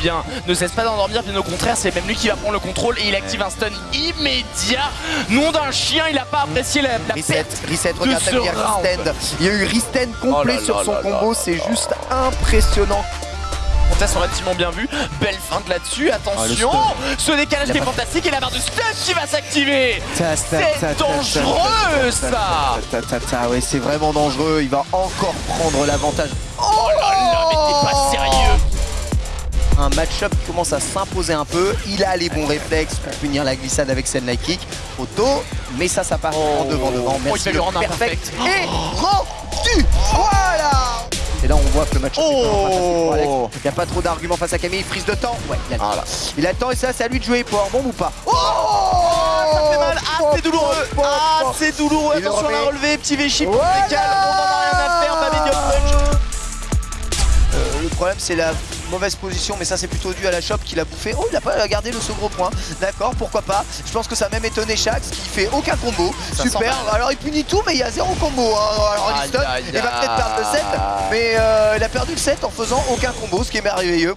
bien, ne cesse pas d'endormir, bien au contraire, c'est même lui qui va prendre le contrôle et il active un stun immédiat. Nom d'un chien, il a pas apprécié la, la Reset, perte reset, de regarde ce il y a round. Risten. Il y a eu Risten complet Oh là sur là son là combo, c'est juste impressionnant. Contest relativement bien vu, belle feinte là-dessus, attention Ce décalage qui est pas- fantastique et la barre de stun qui va s'activer C'est dangereux ça Ouais, c'est vraiment dangereux. Il va encore prendre l'avantage. Un match-up qui commence à s'imposer un peu. Il a les bons réflexes pour punir la glissade avec Senlight Kick. Auto, mais ça, ça part en devant, devant. Oh, il Merci lui le perfect. Et rendu Voilà et là, on voit que le pour Alex. Il n'y a pas trop d'arguments face à Camille. Frise de temps. Ouais, il a le temps. Voilà. Il a le temps et ça, c'est à lui de jouer. Power bomb ou pas Oh Ça fait mal, ah c'est douloureux Ah c'est douloureux, Il attention à la petit Véchi pour Voilà. on a rien à faire, pas Punch Euh, le problème c'est la mauvaise position mais ça c'est plutôt dû à la shop qui l'a bouffé. Oh il a pas gardé le second point. D'accord pourquoi pas. Je pense que ça a même étonné Shax qui fait aucun combo. Ça Super. Alors il punit tout mais il y a zéro combo. hein. Alors aïe, il va peut-être perdre le set aïe. mais euh, il a perdu le set en faisant aucun combo ce qui est merveilleux.